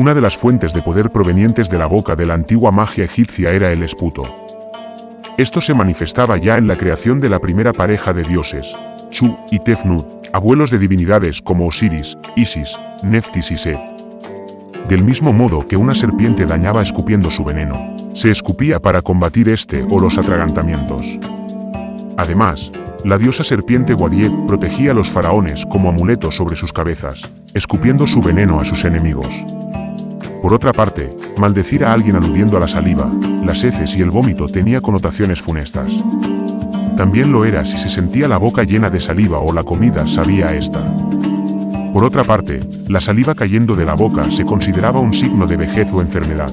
Una de las fuentes de poder provenientes de la boca de la antigua magia egipcia era el esputo. Esto se manifestaba ya en la creación de la primera pareja de dioses, Chu y Tefnut, abuelos de divinidades como Osiris, Isis, Neftis y Set. Del mismo modo que una serpiente dañaba escupiendo su veneno, se escupía para combatir este o los atragantamientos. Además, la diosa serpiente Guadiet protegía a los faraones como amuleto sobre sus cabezas, escupiendo su veneno a sus enemigos. Por otra parte, maldecir a alguien aludiendo a la saliva, las heces y el vómito tenía connotaciones funestas. También lo era si se sentía la boca llena de saliva o la comida sabía a esta. Por otra parte, la saliva cayendo de la boca se consideraba un signo de vejez o enfermedad.